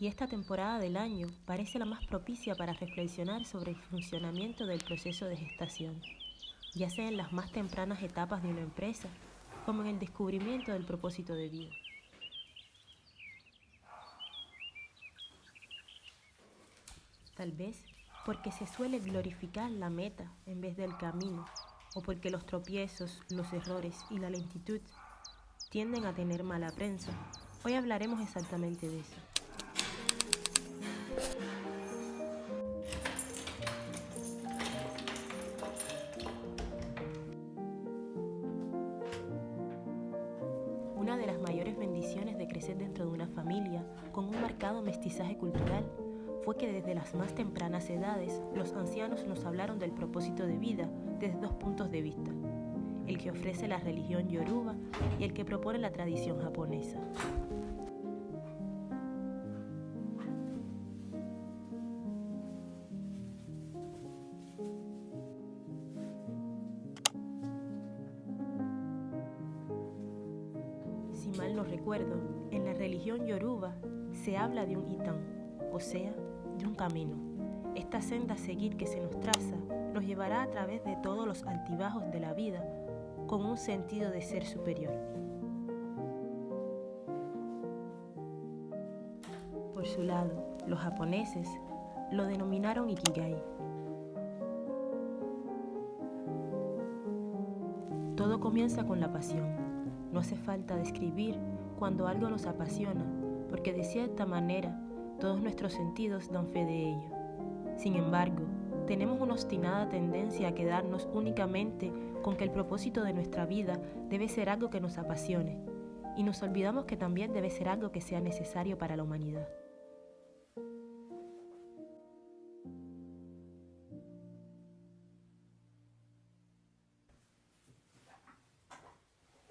y esta temporada del año parece la más propicia para reflexionar sobre el funcionamiento del proceso de gestación, ya sea en las más tempranas etapas de una empresa como en el descubrimiento del propósito de vida. Tal vez porque se suele glorificar la meta en vez del camino, o porque los tropiezos, los errores y la lentitud tienden a tener mala prensa. Hoy hablaremos exactamente de eso. Una de las mayores bendiciones de crecer dentro de una familia con un marcado mestizaje cultural fue que desde las más tempranas edades los ancianos nos hablaron del propósito de vida desde dos puntos de vista, el que ofrece la religión yoruba y el que propone la tradición japonesa. Si mal no recuerdo, en la religión yoruba se habla de un itán, o sea, de un camino. Esta senda a seguir que se nos traza nos llevará a través de todos los altibajos de la vida con un sentido de ser superior. Por su lado, los japoneses lo denominaron Ikigai. Todo comienza con la pasión. No hace falta describir cuando algo nos apasiona, porque de cierta manera todos nuestros sentidos dan fe de ello. Sin embargo, tenemos una obstinada tendencia a quedarnos únicamente con que el propósito de nuestra vida debe ser algo que nos apasione, y nos olvidamos que también debe ser algo que sea necesario para la humanidad.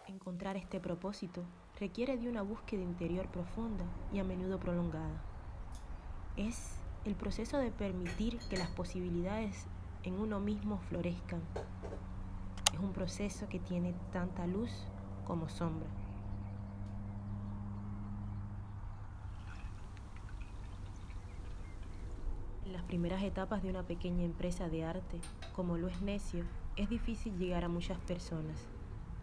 Encontrar este propósito requiere de una búsqueda interior profunda y a menudo prolongada es el proceso de permitir que las posibilidades en uno mismo florezcan. Es un proceso que tiene tanta luz como sombra. En las primeras etapas de una pequeña empresa de arte, como lo es Necio, es difícil llegar a muchas personas,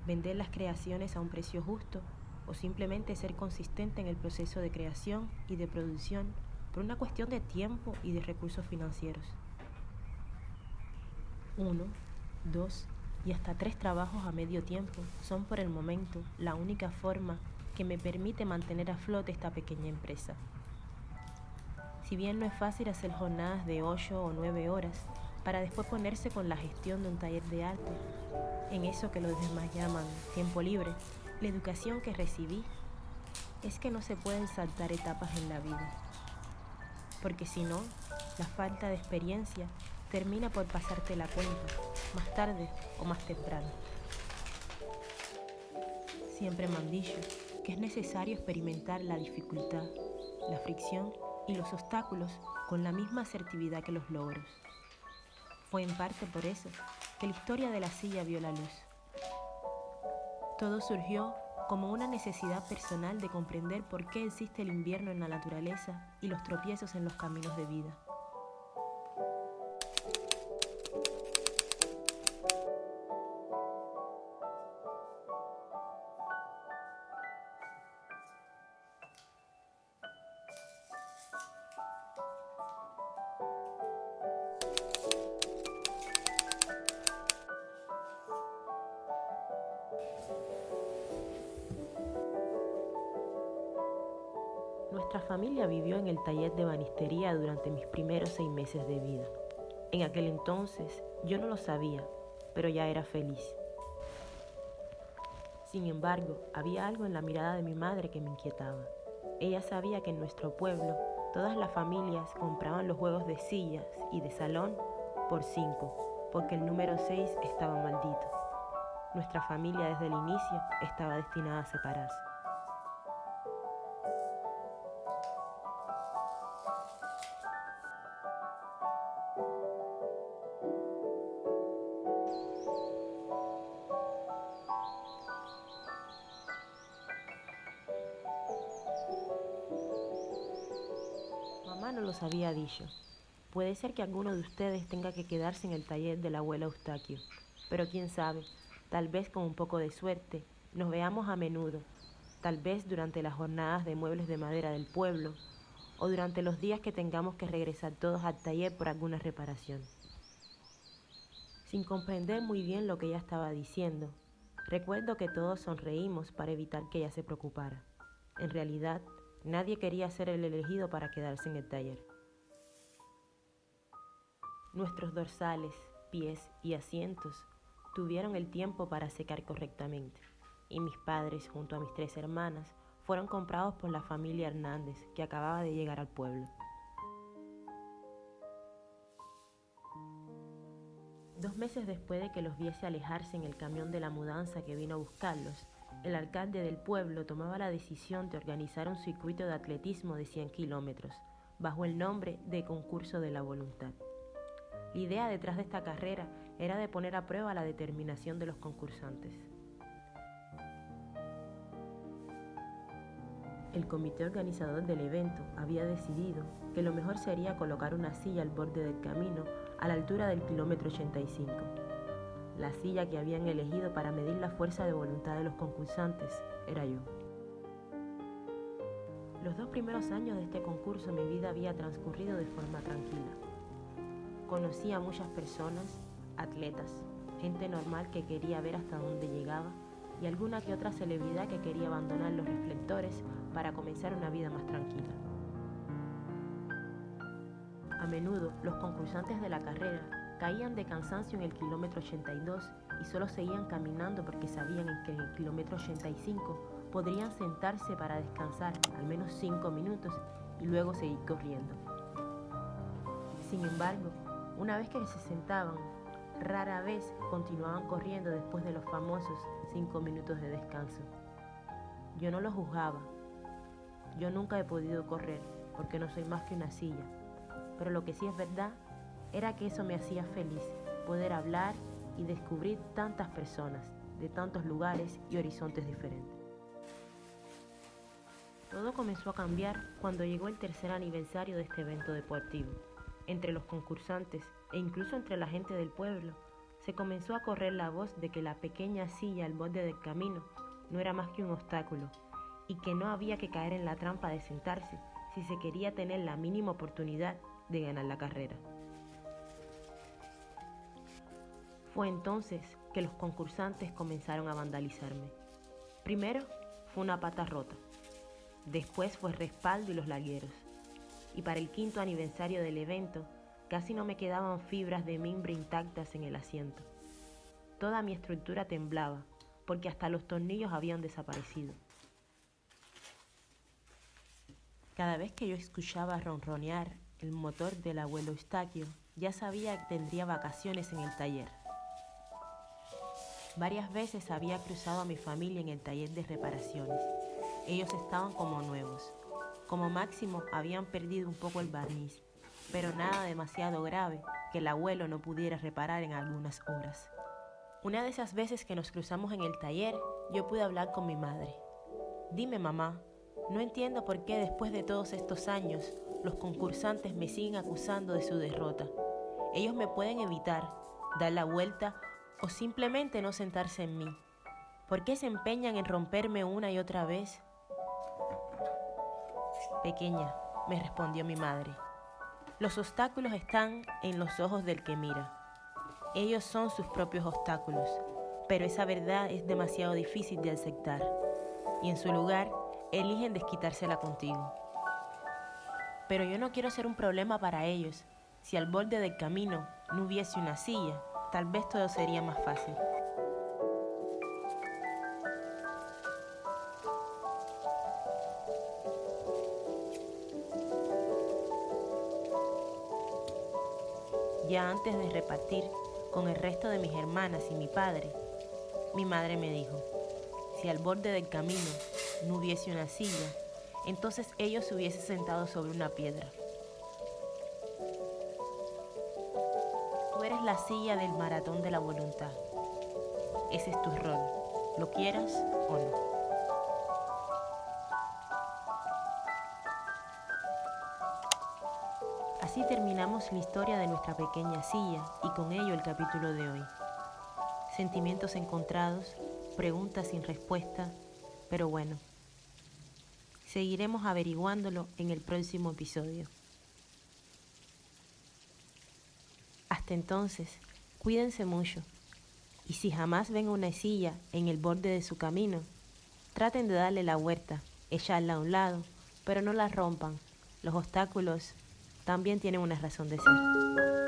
vender las creaciones a un precio justo o simplemente ser consistente en el proceso de creación y de producción por una cuestión de tiempo y de recursos financieros. Uno, dos y hasta tres trabajos a medio tiempo son por el momento la única forma que me permite mantener a flote esta pequeña empresa. Si bien no es fácil hacer jornadas de 8 o 9 horas para después ponerse con la gestión de un taller de arte, en eso que los demás llaman tiempo libre, la educación que recibí es que no se pueden saltar etapas en la vida porque si no, la falta de experiencia termina por pasarte la cuenta, más tarde o más temprano. Siempre me han dicho que es necesario experimentar la dificultad, la fricción y los obstáculos con la misma asertividad que los logros. Fue en parte por eso que la historia de la silla vio la luz. Todo surgió como una necesidad personal de comprender por qué existe el invierno en la naturaleza y los tropiezos en los caminos de vida. Nuestra familia vivió en el taller de banistería durante mis primeros seis meses de vida. En aquel entonces yo no lo sabía, pero ya era feliz. Sin embargo, había algo en la mirada de mi madre que me inquietaba. Ella sabía que en nuestro pueblo todas las familias compraban los juegos de sillas y de salón por cinco, porque el número seis estaba maldito. Nuestra familia desde el inicio estaba destinada a separarse. No los había dicho. Puede ser que alguno de ustedes tenga que quedarse en el taller de la abuela Eustaquio, pero quién sabe, tal vez con un poco de suerte, nos veamos a menudo, tal vez durante las jornadas de muebles de madera del pueblo o durante los días que tengamos que regresar todos al taller por alguna reparación. Sin comprender muy bien lo que ella estaba diciendo, recuerdo que todos sonreímos para evitar que ella se preocupara. En realidad, nadie quería ser el elegido para quedarse en el taller. Nuestros dorsales, pies y asientos tuvieron el tiempo para secar correctamente, y mis padres, junto a mis tres hermanas, fueron comprados por la familia Hernández, que acababa de llegar al pueblo. Dos meses después de que los viese alejarse en el camión de la mudanza que vino a buscarlos, el alcalde del pueblo tomaba la decisión de organizar un circuito de atletismo de 100 kilómetros, bajo el nombre de Concurso de la Voluntad. La idea detrás de esta carrera era de poner a prueba la determinación de los concursantes. El comité organizador del evento había decidido que lo mejor sería colocar una silla al borde del camino a la altura del kilómetro 85. La silla que habían elegido para medir la fuerza de voluntad de los concursantes era yo. Los dos primeros años de este concurso mi vida había transcurrido de forma tranquila. Conocí a muchas personas, atletas, gente normal que quería ver hasta dónde llegaba y alguna que otra celebridad que quería abandonar los reflectores para comenzar una vida más tranquila. A menudo los concursantes de la carrera caían de cansancio en el kilómetro 82 y solo seguían caminando porque sabían que en el kilómetro 85 podrían sentarse para descansar al menos 5 minutos y luego seguir corriendo. Sin embargo, una vez que se sentaban, rara vez continuaban corriendo después de los famosos 5 minutos de descanso. Yo no los juzgaba, yo nunca he podido correr porque no soy más que una silla, pero lo que sí es verdad era que eso me hacía feliz, poder hablar y descubrir tantas personas de tantos lugares y horizontes diferentes. Todo comenzó a cambiar cuando llegó el tercer aniversario de este evento deportivo. Entre los concursantes e incluso entre la gente del pueblo, se comenzó a correr la voz de que la pequeña silla al borde del camino no era más que un obstáculo y que no había que caer en la trampa de sentarse si se quería tener la mínima oportunidad de ganar la carrera. Fue entonces que los concursantes comenzaron a vandalizarme. Primero fue una pata rota, después fue respaldo y los lagueros. Y para el quinto aniversario del evento, casi no me quedaban fibras de mimbre intactas en el asiento. Toda mi estructura temblaba, porque hasta los tornillos habían desaparecido. Cada vez que yo escuchaba ronronear el motor del abuelo Eustaquio, ya sabía que tendría vacaciones en el taller. Varias veces había cruzado a mi familia en el taller de reparaciones. Ellos estaban como nuevos. Como máximo habían perdido un poco el barniz, pero nada demasiado grave que el abuelo no pudiera reparar en algunas horas. Una de esas veces que nos cruzamos en el taller, yo pude hablar con mi madre. Dime, mamá, no entiendo por qué después de todos estos años los concursantes me siguen acusando de su derrota. Ellos me pueden evitar, dar la vuelta o simplemente no sentarse en mí. ¿Por qué se empeñan en romperme una y otra vez? Pequeña, me respondió mi madre, los obstáculos están en los ojos del que mira. Ellos son sus propios obstáculos, pero esa verdad es demasiado difícil de aceptar. Y en su lugar, eligen desquitársela contigo. Pero yo no quiero ser un problema para ellos. Si al borde del camino no hubiese una silla, tal vez todo sería más fácil. Ya antes de repartir con el resto de mis hermanas y mi padre, mi madre me dijo, si al borde del camino no hubiese una silla, entonces ellos se hubiesen sentado sobre una piedra. La silla del maratón de la voluntad. Ese es tu rol, lo quieras o no. Así terminamos la historia de nuestra pequeña silla y con ello el capítulo de hoy. Sentimientos encontrados, preguntas sin respuesta, pero bueno, seguiremos averiguándolo en el próximo episodio. Hasta entonces, cuídense mucho y si jamás ven una silla en el borde de su camino, traten de darle la vuelta, echarla a un lado, pero no la rompan. Los obstáculos también tienen una razón de ser.